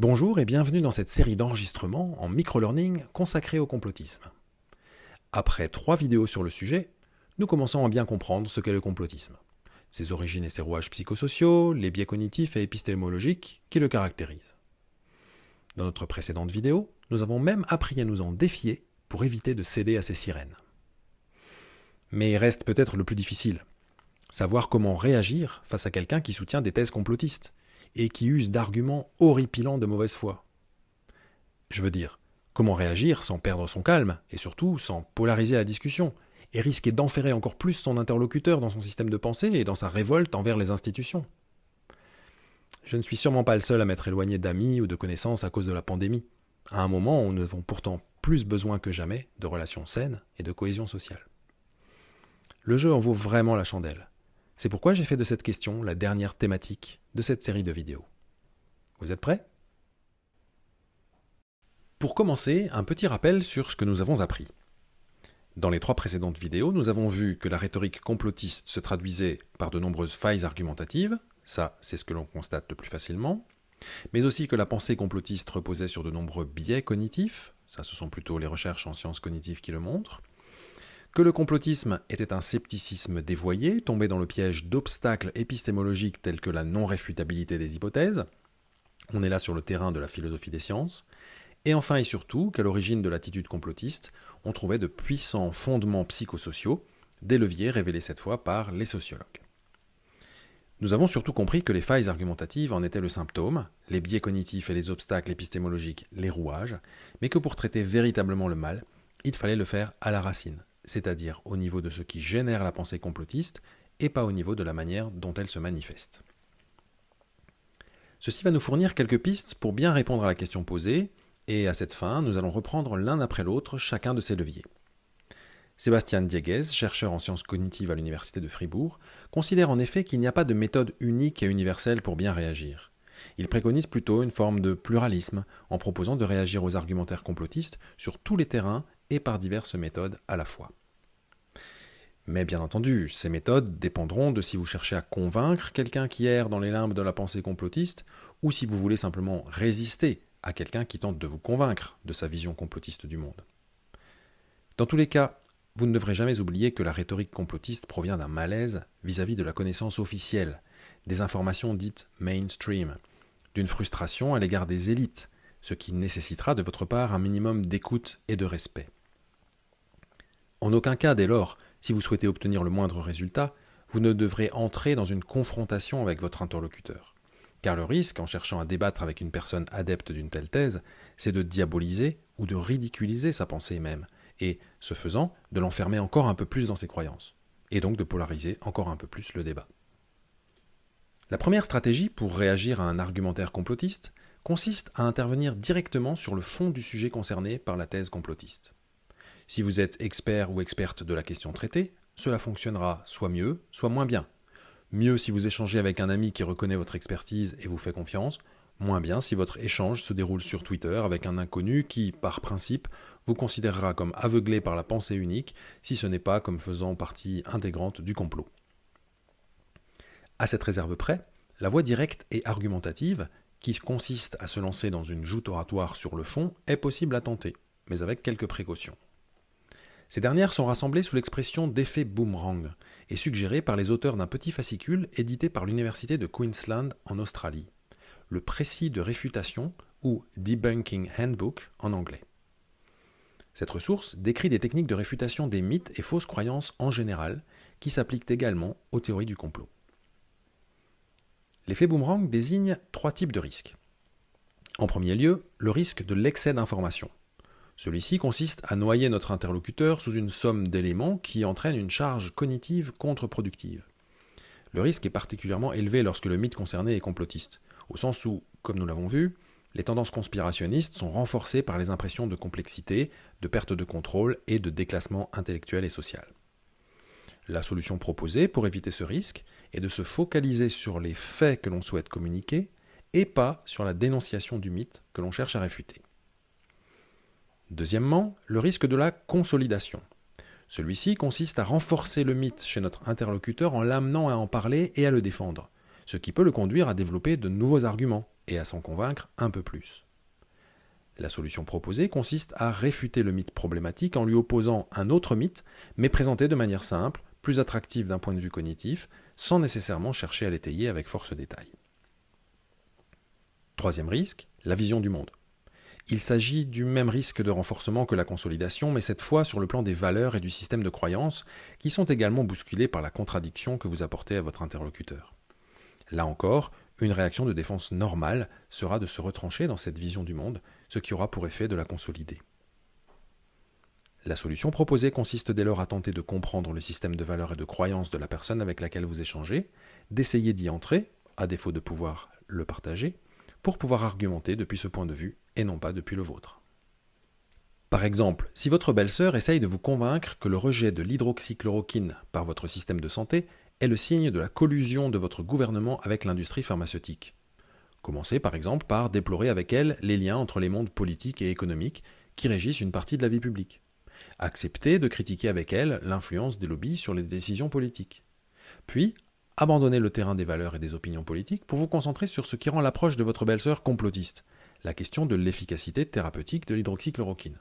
Bonjour et bienvenue dans cette série d'enregistrements en microlearning consacrée au complotisme. Après trois vidéos sur le sujet, nous commençons à bien comprendre ce qu'est le complotisme, ses origines et ses rouages psychosociaux, les biais cognitifs et épistémologiques qui le caractérisent. Dans notre précédente vidéo, nous avons même appris à nous en défier pour éviter de céder à ces sirènes. Mais reste peut-être le plus difficile, savoir comment réagir face à quelqu'un qui soutient des thèses complotistes, et qui use d'arguments horripilants de mauvaise foi. Je veux dire, comment réagir sans perdre son calme, et surtout sans polariser la discussion, et risquer d'enferrer encore plus son interlocuteur dans son système de pensée et dans sa révolte envers les institutions? Je ne suis sûrement pas le seul à m'être éloigné d'amis ou de connaissances à cause de la pandémie, à un moment où nous avons pourtant plus besoin que jamais de relations saines et de cohésion sociale. Le jeu en vaut vraiment la chandelle. C'est pourquoi j'ai fait de cette question la dernière thématique de cette série de vidéos. Vous êtes prêts? Pour commencer, un petit rappel sur ce que nous avons appris. Dans les trois précédentes vidéos, nous avons vu que la rhétorique complotiste se traduisait par de nombreuses failles argumentatives, ça c'est ce que l'on constate le plus facilement, mais aussi que la pensée complotiste reposait sur de nombreux biais cognitifs, ça ce sont plutôt les recherches en sciences cognitives qui le montrent, que le complotisme était un scepticisme dévoyé, tombé dans le piège d'obstacles épistémologiques tels que la non-réfutabilité des hypothèses. On est là sur le terrain de la philosophie des sciences. Et enfin et surtout qu'à l'origine de l'attitude complotiste, on trouvait de puissants fondements psychosociaux, des leviers révélés cette fois par les sociologues. Nous avons surtout compris que les failles argumentatives en étaient le symptôme, les biais cognitifs et les obstacles épistémologiques les rouages, mais que pour traiter véritablement le mal, il fallait le faire à la racine, c'est-à-dire au niveau de ce qui génère la pensée complotiste et pas au niveau de la manière dont elle se manifeste. Ceci va nous fournir quelques pistes pour bien répondre à la question posée, et à cette fin, nous allons reprendre l'un après l'autre chacun de ces leviers. Sébastien Dieguez, chercheur en sciences cognitives à l'Université de Fribourg, considère en effet qu'il n'y a pas de méthode unique et universelle pour bien réagir. Il préconise plutôt une forme de pluralisme en proposant de réagir aux argumentaires complotistes sur tous les terrains et par diverses méthodes à la fois. Mais bien entendu, ces méthodes dépendront de si vous cherchez à convaincre quelqu'un qui erre dans les limbes de la pensée complotiste, ou si vous voulez simplement résister à quelqu'un qui tente de vous convaincre de sa vision complotiste du monde. Dans tous les cas, vous ne devrez jamais oublier que la rhétorique complotiste provient d'un malaise vis-à-vis -vis de la connaissance officielle, des informations dites mainstream, d'une frustration à l'égard des élites, ce qui nécessitera de votre part un minimum d'écoute et de respect. En aucun cas, dès lors, si vous souhaitez obtenir le moindre résultat, vous ne devrez entrer dans une confrontation avec votre interlocuteur. Car le risque, en cherchant à débattre avec une personne adepte d'une telle thèse, c'est de diaboliser ou de ridiculiser sa pensée même, et, ce faisant, de l'enfermer encore un peu plus dans ses croyances, et donc de polariser encore un peu plus le débat. La première stratégie pour réagir à un argumentaire complotiste consiste à intervenir directement sur le fond du sujet concerné par la thèse complotiste. Si vous êtes expert ou experte de la question traitée, cela fonctionnera soit mieux, soit moins bien. Mieux si vous échangez avec un ami qui reconnaît votre expertise et vous fait confiance, moins bien si votre échange se déroule sur Twitter avec un inconnu qui, par principe, vous considérera comme aveuglé par la pensée unique, si ce n'est pas comme faisant partie intégrante du complot. À cette réserve près, la voie directe et argumentative, qui consiste à se lancer dans une joute oratoire sur le fond, est possible à tenter, mais avec quelques précautions. Ces dernières sont rassemblées sous l'expression d'effet boomerang et suggérées par les auteurs d'un petit fascicule édité par l'Université de Queensland en Australie, le précis de réfutation ou Debunking Handbook en anglais. Cette ressource décrit des techniques de réfutation des mythes et fausses croyances en général qui s'appliquent également aux théories du complot. L'effet boomerang désigne trois types de risques. En premier lieu, le risque de l'excès d'information. Celui-ci consiste à noyer notre interlocuteur sous une somme d'éléments qui entraîne une charge cognitive contre-productive. Le risque est particulièrement élevé lorsque le mythe concerné est complotiste, au sens où, comme nous l'avons vu, les tendances conspirationnistes sont renforcées par les impressions de complexité, de perte de contrôle et de déclassement intellectuel et social. La solution proposée pour éviter ce risque est de se focaliser sur les faits que l'on souhaite communiquer et pas sur la dénonciation du mythe que l'on cherche à réfuter. Deuxièmement, le risque de la consolidation. Celui-ci consiste à renforcer le mythe chez notre interlocuteur en l'amenant à en parler et à le défendre, ce qui peut le conduire à développer de nouveaux arguments et à s'en convaincre un peu plus. La solution proposée consiste à réfuter le mythe problématique en lui opposant un autre mythe, mais présenté de manière simple, plus attractive d'un point de vue cognitif, sans nécessairement chercher à l'étayer avec force détail. Troisième risque, la vision du monde. Il s'agit du même risque de renforcement que la consolidation, mais cette fois sur le plan des valeurs et du système de croyances, qui sont également bousculés par la contradiction que vous apportez à votre interlocuteur. Là encore, une réaction de défense normale sera de se retrancher dans cette vision du monde, ce qui aura pour effet de la consolider. La solution proposée consiste dès lors à tenter de comprendre le système de valeurs et de croyances de la personne avec laquelle vous échangez, d'essayer d'y entrer, à défaut de pouvoir le partager, pour pouvoir argumenter depuis ce point de vue et non pas depuis le vôtre. Par exemple, si votre belle-sœur essaye de vous convaincre que le rejet de l'hydroxychloroquine par votre système de santé est le signe de la collusion de votre gouvernement avec l'industrie pharmaceutique. Commencez par exemple par déplorer avec elle les liens entre les mondes politiques et économiques qui régissent une partie de la vie publique. Acceptez de critiquer avec elle l'influence des lobbies sur les décisions politiques. Puis, abandonnez le terrain des valeurs et des opinions politiques pour vous concentrer sur ce qui rend l'approche de votre belle-sœur complotiste, la question de l'efficacité thérapeutique de l'hydroxychloroquine.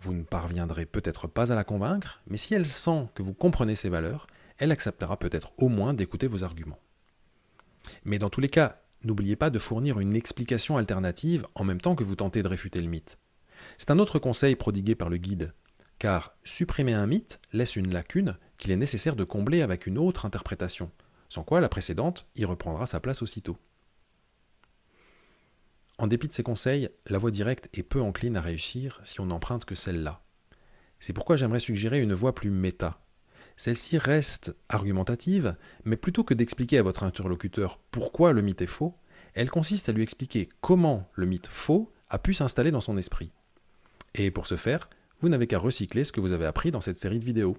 Vous ne parviendrez peut-être pas à la convaincre, mais si elle sent que vous comprenez ses valeurs, elle acceptera peut-être au moins d'écouter vos arguments. Mais dans tous les cas, n'oubliez pas de fournir une explication alternative en même temps que vous tentez de réfuter le mythe. C'est un autre conseil prodigué par le guide, car supprimer un mythe laisse une lacune qu'il est nécessaire de combler avec une autre interprétation, sans quoi la précédente y reprendra sa place aussitôt. En dépit de ces conseils, la voie directe est peu encline à réussir si on n'emprunte que celle-là. C'est pourquoi j'aimerais suggérer une voie plus méta, celle-ci reste argumentative, mais plutôt que d'expliquer à votre interlocuteur pourquoi le mythe est faux, elle consiste à lui expliquer comment le mythe faux a pu s'installer dans son esprit. Et pour ce faire, vous n'avez qu'à recycler ce que vous avez appris dans cette série de vidéos.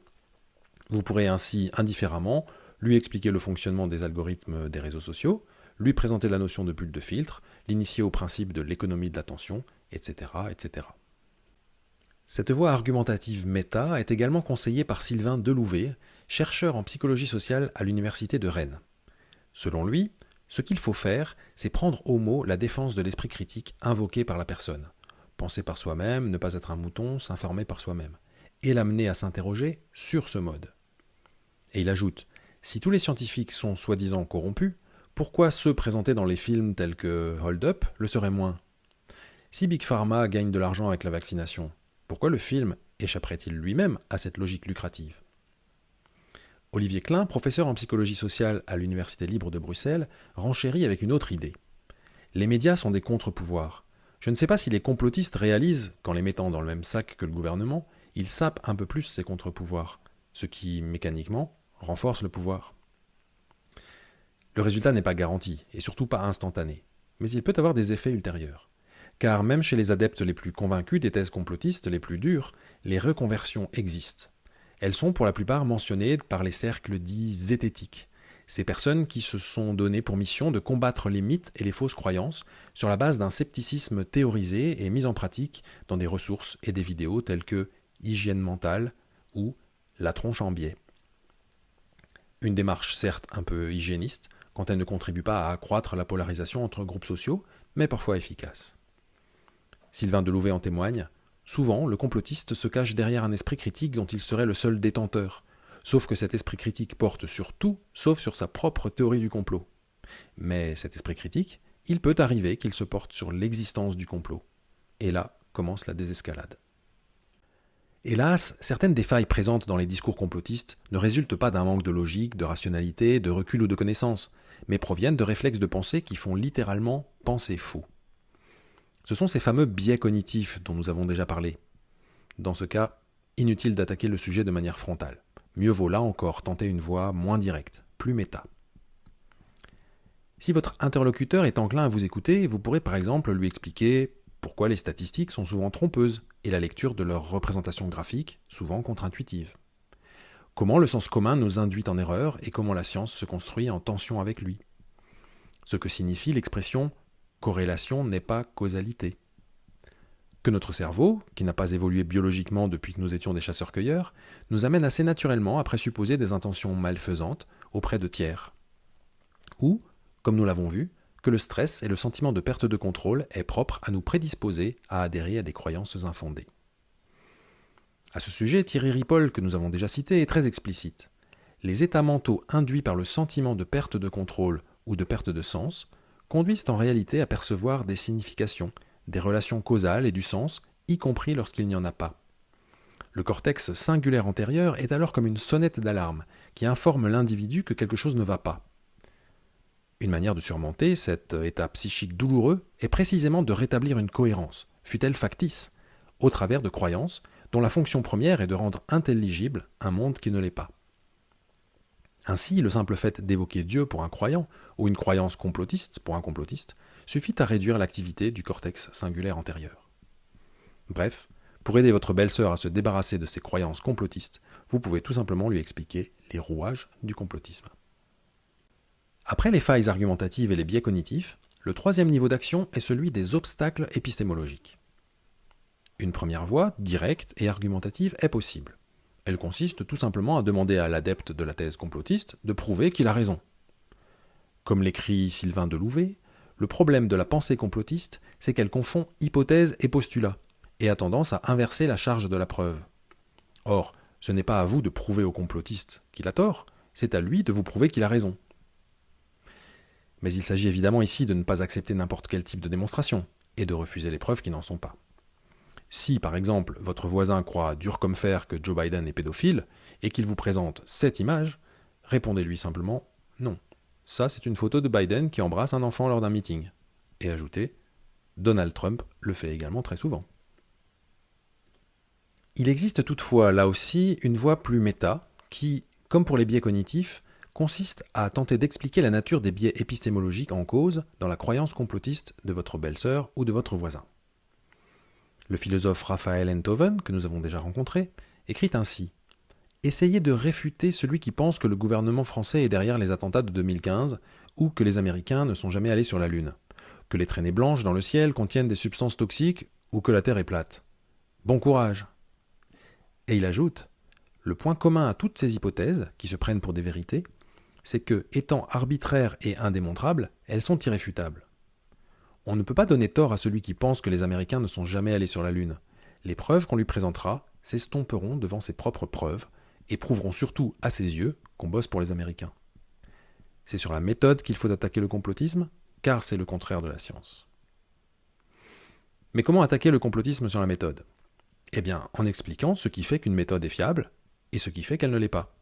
Vous pourrez ainsi indifféremment lui expliquer le fonctionnement des algorithmes des réseaux sociaux, lui présenter la notion de bulle de filtre, l'initier au principe de l'économie de l'attention, etc., etc. Cette voie argumentative méta est également conseillée par Sylvain Delouvet, chercheur en psychologie sociale à l'Université de Rennes. Selon lui, ce qu'il faut faire, c'est prendre au mot la défense de l'esprit critique invoquée par la personne. Penser par soi-même, ne pas être un mouton, s'informer par soi-même. Et l'amener à s'interroger sur ce mode. Et il ajoute Si tous les scientifiques sont soi-disant corrompus, pourquoi ceux présentés dans les films tels que Hold Up le seraient moins? Si Big Pharma gagne de l'argent avec la vaccination, pourquoi le film échapperait-il lui-même à cette logique lucrative? Olivier Klein, professeur en psychologie sociale à l'Université libre de Bruxelles, renchérit avec une autre idée. Les médias sont des contre-pouvoirs. Je ne sais pas si les complotistes réalisent qu'en les mettant dans le même sac que le gouvernement, ils sapent un peu plus ces contre-pouvoirs, ce qui, mécaniquement, renforce le pouvoir. Le résultat n'est pas garanti, et surtout pas instantané, mais il peut avoir des effets ultérieurs car même chez les adeptes les plus convaincus des thèses complotistes les plus dures, les reconversions existent. Elles sont pour la plupart mentionnées par les cercles dits zététiques, ces personnes qui se sont données pour mission de combattre les mythes et les fausses croyances sur la base d'un scepticisme théorisé et mis en pratique dans des ressources et des vidéos telles que Hygiène mentale ou La tronche en biais. Une démarche certes un peu hygiéniste, quand elle ne contribue pas à accroître la polarisation entre groupes sociaux, mais parfois efficace. Sylvain Delouvet en témoigne, souvent le complotiste se cache derrière un esprit critique dont il serait le seul détenteur, sauf que cet esprit critique porte sur tout, sauf sur sa propre théorie du complot. Mais cet esprit critique, il peut arriver qu'il se porte sur l'existence du complot. Et là commence la désescalade. Hélas, certaines des failles présentes dans les discours complotistes ne résultent pas d'un manque de logique, de rationalité, de recul ou de connaissance, mais proviennent de réflexes de pensée qui font littéralement penser faux. Ce sont ces fameux biais cognitifs dont nous avons déjà parlé. Dans ce cas, inutile d'attaquer le sujet de manière frontale. Mieux vaut là encore tenter une voie moins directe, plus méta. Si votre interlocuteur est enclin à vous écouter, vous pourrez par exemple lui expliquer pourquoi les statistiques sont souvent trompeuses et la lecture de leurs représentations graphiques souvent contre-intuitive. Comment le sens commun nous induit en erreur et comment la science se construit en tension avec lui. Ce que signifie l'expression corrélation n'est pas causalité. Que notre cerveau, qui n'a pas évolué biologiquement depuis que nous étions des chasseurs-cueilleurs, nous amène assez naturellement à présupposer des intentions malfaisantes auprès de tiers. Ou, comme nous l'avons vu, que le stress et le sentiment de perte de contrôle est propre à nous prédisposer à adhérer à des croyances infondées. À ce sujet, Thierry Ripoll, que nous avons déjà cité, est très explicite. Les états mentaux induits par le sentiment de perte de contrôle ou de perte de sens conduisent en réalité à percevoir des significations, des relations causales et du sens, y compris lorsqu'il n'y en a pas. Le cortex singulaire antérieur est alors comme une sonnette d'alarme qui informe l'individu que quelque chose ne va pas. Une manière de surmonter cet état psychique douloureux est précisément de rétablir une cohérence, fût-elle factice, au travers de croyances dont la fonction première est de rendre intelligible un monde qui ne l'est pas. Ainsi, le simple fait d'évoquer Dieu pour un croyant, ou une croyance complotiste pour un complotiste, suffit à réduire l'activité du cortex singulaire antérieur. Bref, pour aider votre belle-sœur à se débarrasser de ses croyances complotistes, vous pouvez tout simplement lui expliquer les rouages du complotisme. Après les failles argumentatives et les biais cognitifs, le troisième niveau d'action est celui des obstacles épistémologiques. Une première voie, directe et argumentative, est possible. Elle consiste tout simplement à demander à l'adepte de la thèse complotiste de prouver qu'il a raison. Comme l'écrit Sylvain Delouvet, le problème de la pensée complotiste, c'est qu'elle confond hypothèse et postulat, et a tendance à inverser la charge de la preuve. Or, ce n'est pas à vous de prouver au complotiste qu'il a tort, c'est à lui de vous prouver qu'il a raison. Mais il s'agit évidemment ici de ne pas accepter n'importe quel type de démonstration, et de refuser les preuves qui n'en sont pas. Si, par exemple, votre voisin croit dur comme fer que Joe Biden est pédophile, et qu'il vous présente cette image, répondez-lui simplement non. Ça, c'est une photo de Biden qui embrasse un enfant lors d'un meeting. Et ajoutez Donald Trump le fait également très souvent. Il existe toutefois là aussi une voie plus méta qui, comme pour les biais cognitifs, consiste à tenter d'expliquer la nature des biais épistémologiques en cause dans la croyance complotiste de votre belle-sœur ou de votre voisin. Le philosophe Raphaël Enthoven, que nous avons déjà rencontré, écrit ainsi Essayez de réfuter celui qui pense que le gouvernement français est derrière les attentats de 2015 ou que les Américains ne sont jamais allés sur la Lune, que les traînées blanches dans le ciel contiennent des substances toxiques ou que la Terre est plate. Bon courage Et il ajoute Le point commun à toutes ces hypothèses, qui se prennent pour des vérités, c'est que, étant arbitraires et indémontrables, elles sont irréfutables. On ne peut pas donner tort à celui qui pense que les Américains ne sont jamais allés sur la Lune. Les preuves qu'on lui présentera s'estomperont devant ses propres preuves et prouveront surtout à ses yeux qu'on bosse pour les Américains. C'est sur la méthode qu'il faut attaquer le complotisme, car c'est le contraire de la science. Mais comment attaquer le complotisme sur la méthode? Eh bien, en expliquant ce qui fait qu'une méthode est fiable et ce qui fait qu'elle ne l'est pas.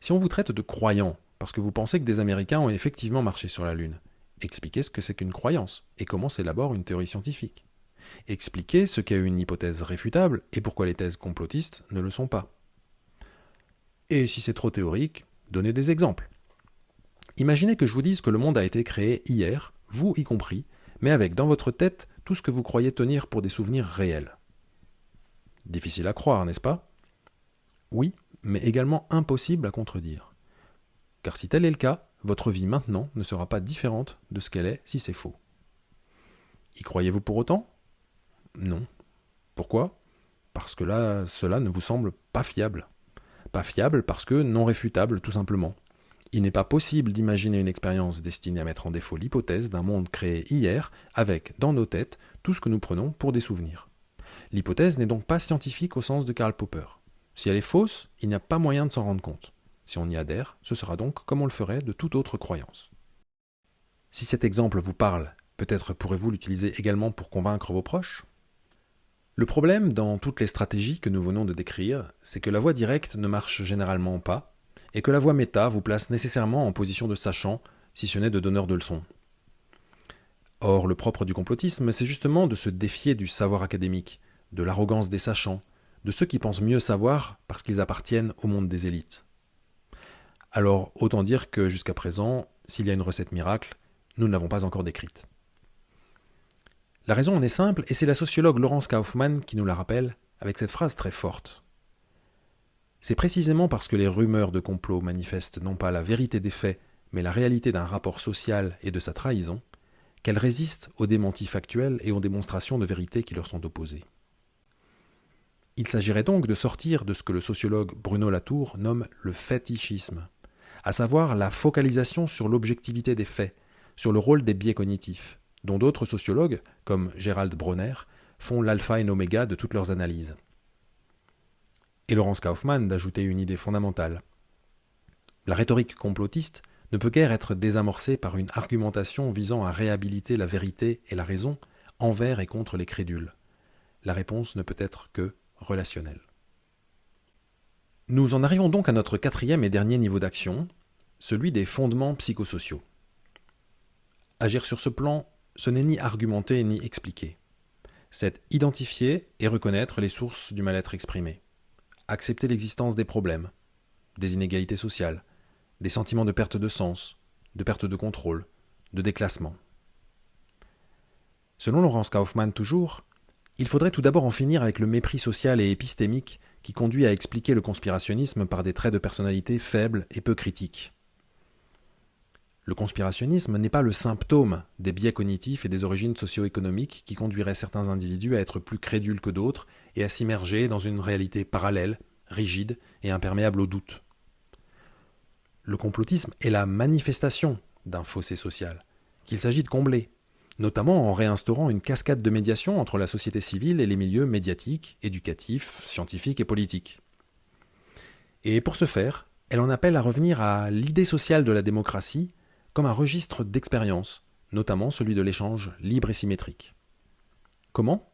Si on vous traite de croyant parce que vous pensez que des Américains ont effectivement marché sur la Lune, expliquer ce que c'est qu'une croyance et comment s'élabore une théorie scientifique. Expliquer ce qu'est une hypothèse réfutable et pourquoi les thèses complotistes ne le sont pas. Et si c'est trop théorique, donnez des exemples. Imaginez que je vous dise que le monde a été créé hier, vous y compris, mais avec dans votre tête tout ce que vous croyez tenir pour des souvenirs réels. Difficile à croire, n'est-ce pas? Oui, mais également impossible à contredire. Car si tel est le cas, votre vie maintenant ne sera pas différente de ce qu'elle est si c'est faux. Y croyez-vous pour autant? Non. Pourquoi? Parce que là, cela ne vous semble pas fiable. Pas fiable parce que non réfutable, tout simplement. Il n'est pas possible d'imaginer une expérience destinée à mettre en défaut l'hypothèse d'un monde créé hier avec, dans nos têtes, tout ce que nous prenons pour des souvenirs. L'hypothèse n'est donc pas scientifique au sens de Karl Popper. Si elle est fausse, il n'y a pas moyen de s'en rendre compte. Si on y adhère, ce sera donc comme on le ferait de toute autre croyance. Si cet exemple vous parle, peut-être pourrez-vous l'utiliser également pour convaincre vos proches? Le problème dans toutes les stratégies que nous venons de décrire, c'est que la voie directe ne marche généralement pas, et que la voie méta vous place nécessairement en position de sachant, si ce n'est de donneur de leçons. Or, le propre du complotisme, c'est justement de se défier du savoir académique, de l'arrogance des sachants, de ceux qui pensent mieux savoir parce qu'ils appartiennent au monde des élites. Alors autant dire que jusqu'à présent, s'il y a une recette miracle, nous ne l'avons pas encore décrite. La raison en est simple, et c'est la sociologue Laurence Kaufmann qui nous la rappelle avec cette phrase très forte. C'est précisément parce que les rumeurs de complot manifestent non pas la vérité des faits, mais la réalité d'un rapport social et de sa trahison, qu'elles résistent aux démentis factuels et aux démonstrations de vérité qui leur sont opposées. Il s'agirait donc de sortir de ce que le sociologue Bruno Latour nomme le fétichisme, à savoir la focalisation sur l'objectivité des faits, sur le rôle des biais cognitifs, dont d'autres sociologues, comme Gerald Bronner, font l'alpha et l'oméga de toutes leurs analyses. Et Laurence Kaufmann d'ajouter une idée fondamentale. La rhétorique complotiste ne peut guère être désamorcée par une argumentation visant à réhabiliter la vérité et la raison envers et contre les crédules. La réponse ne peut être que relationnelle. Nous en arrivons donc à notre quatrième et dernier niveau d'action, celui des fondements psychosociaux. Agir sur ce plan, ce n'est ni argumenter ni expliquer. C'est identifier et reconnaître les sources du mal-être exprimé, accepter l'existence des problèmes, des inégalités sociales, des sentiments de perte de sens, de perte de contrôle, de déclassement. Selon Laurence Kaufmann toujours, il faudrait tout d'abord en finir avec le mépris social et épistémique qui conduit à expliquer le conspirationnisme par des traits de personnalité faibles et peu critiques. Le conspirationnisme n'est pas le symptôme des biais cognitifs et des origines socio-économiques qui conduiraient certains individus à être plus crédules que d'autres et à s'immerger dans une réalité parallèle, rigide et imperméable au doute. Le complotisme est la manifestation d'un fossé social, qu'il s'agit de combler, notamment en réinstaurant une cascade de médiation entre la société civile et les milieux médiatiques, éducatifs, scientifiques et politiques. Et pour ce faire, elle en appelle à revenir à l'idée sociale de la démocratie comme un registre d'expérience, notamment celui de l'échange libre et symétrique. Comment?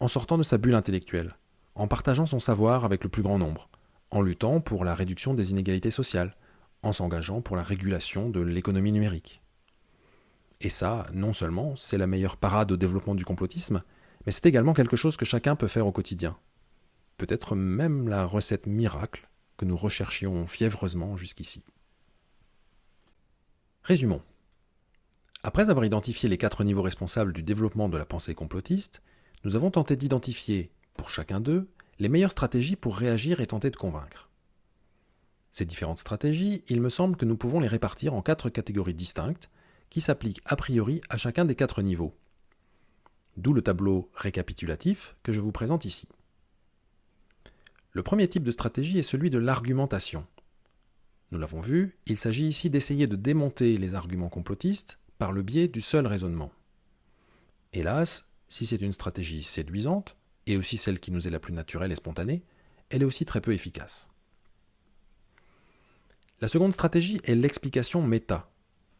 En sortant de sa bulle intellectuelle, en partageant son savoir avec le plus grand nombre, en luttant pour la réduction des inégalités sociales, en s'engageant pour la régulation de l'économie numérique. Et ça, non seulement c'est la meilleure parade au développement du complotisme, mais c'est également quelque chose que chacun peut faire au quotidien. Peut-être même la recette miracle que nous recherchions fiévreusement jusqu'ici. Résumons. Après avoir identifié les quatre niveaux responsables du développement de la pensée complotiste, nous avons tenté d'identifier, pour chacun d'eux, les meilleures stratégies pour réagir et tenter de convaincre. Ces différentes stratégies, il me semble que nous pouvons les répartir en quatre catégories distinctes qui s'appliquent a priori à chacun des quatre niveaux. D'où le tableau récapitulatif que je vous présente ici. Le premier type de stratégie est celui de l'argumentation. Nous l'avons vu, il s'agit ici d'essayer de démonter les arguments complotistes par le biais du seul raisonnement. Hélas, si c'est une stratégie séduisante, et aussi celle qui nous est la plus naturelle et spontanée, elle est aussi très peu efficace. La seconde stratégie est l'explication méta.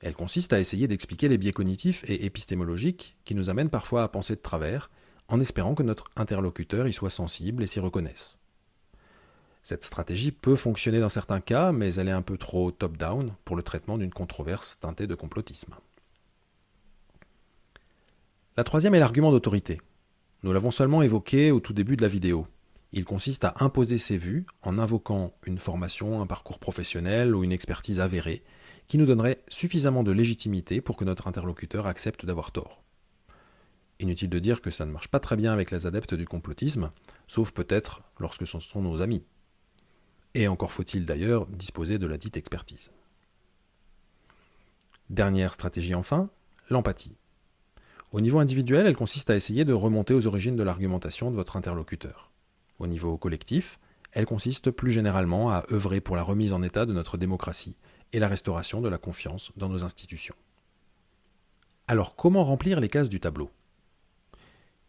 Elle consiste à essayer d'expliquer les biais cognitifs et épistémologiques qui nous amènent parfois à penser de travers, en espérant que notre interlocuteur y soit sensible et s'y reconnaisse. Cette stratégie peut fonctionner dans certains cas, mais elle est un peu trop top-down pour le traitement d'une controverse teintée de complotisme. La troisième est l'argument d'autorité. Nous l'avons seulement évoqué au tout début de la vidéo. Il consiste à imposer ses vues en invoquant une formation, un parcours professionnel ou une expertise avérée qui nous donnerait suffisamment de légitimité pour que notre interlocuteur accepte d'avoir tort. Inutile de dire que ça ne marche pas très bien avec les adeptes du complotisme, sauf peut-être lorsque ce sont nos amis. Et encore faut-il d'ailleurs disposer de la dite expertise. Dernière stratégie enfin, l'empathie. Au niveau individuel, elle consiste à essayer de remonter aux origines de l'argumentation de votre interlocuteur. Au niveau collectif, elle consiste plus généralement à œuvrer pour la remise en état de notre démocratie et la restauration de la confiance dans nos institutions. Alors comment remplir les cases du tableau?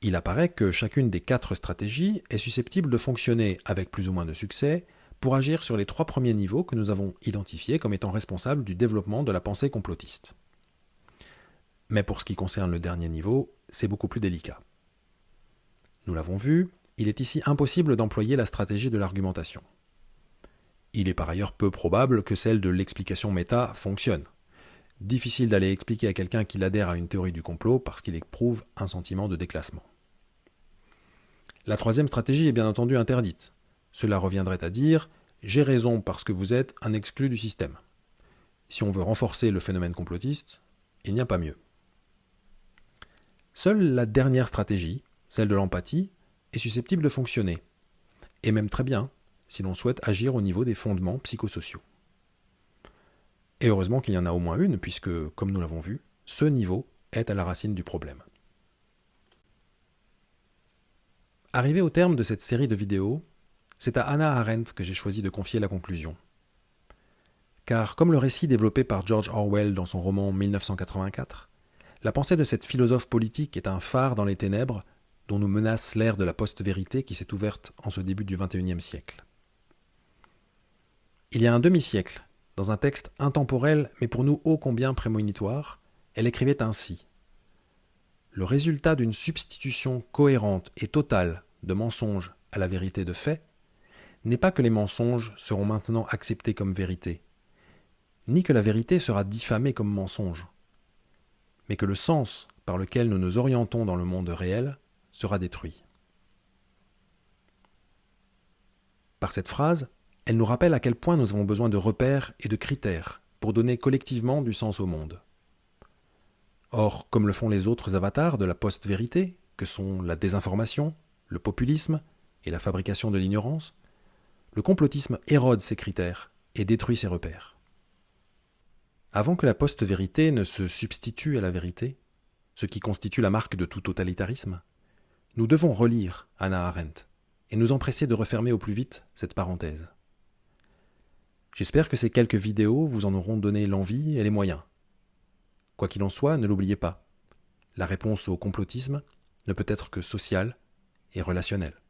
Il apparaît que chacune des quatre stratégies est susceptible de fonctionner avec plus ou moins de succès pour agir sur les trois premiers niveaux que nous avons identifiés comme étant responsables du développement de la pensée complotiste. Mais pour ce qui concerne le dernier niveau, c'est beaucoup plus délicat. Nous l'avons vu, il est ici impossible d'employer la stratégie de l'argumentation. Il est par ailleurs peu probable que celle de l'explication méta fonctionne. Difficile d'aller expliquer à quelqu'un qu'il adhère à une théorie du complot parce qu'il éprouve un sentiment de déclassement. La troisième stratégie est bien entendu interdite. Cela reviendrait à dire j'ai raison parce que vous êtes un exclu du système. Si on veut renforcer le phénomène complotiste, il n'y a pas mieux. Seule la dernière stratégie, celle de l'empathie, est susceptible de fonctionner, et même très bien si l'on souhaite agir au niveau des fondements psychosociaux. Et heureusement qu'il y en a au moins une, puisque, comme nous l'avons vu, ce niveau est à la racine du problème. Arrivé au terme de cette série de vidéos, c'est à Hannah Arendt que j'ai choisi de confier la conclusion. car comme le récit développé par George Orwell dans son roman 1984, la pensée de cette philosophe politique est un phare dans les ténèbres dont nous menace l'ère de la post-vérité qui s'est ouverte en ce début du XXIe siècle. Il y a un demi-siècle, dans un texte intemporel mais pour nous ô combien prémonitoire, elle écrivait ainsi Le résultat d'une substitution cohérente et totale de mensonges à la vérité de fait n'est pas que les mensonges seront maintenant acceptés comme vérité, ni que la vérité sera diffamée comme mensonge, mais que le sens par lequel nous nous orientons dans le monde réel sera détruit. Par cette phrase, elle nous rappelle à quel point nous avons besoin de repères et de critères pour donner collectivement du sens au monde. Or, comme le font les autres avatars de la post-vérité, que sont la désinformation, le populisme et la fabrication de l'ignorance, le complotisme érode ces critères et détruit ces repères. Avant que la post-vérité ne se substitue à la vérité, ce qui constitue la marque de tout totalitarisme, nous devons relire Anna Arendt et nous empresser de refermer au plus vite cette parenthèse. J'espère que ces quelques vidéos vous en auront donné l'envie et les moyens. Quoi qu'il en soit, ne l'oubliez pas, la réponse au complotisme ne peut être que sociale et relationnelle.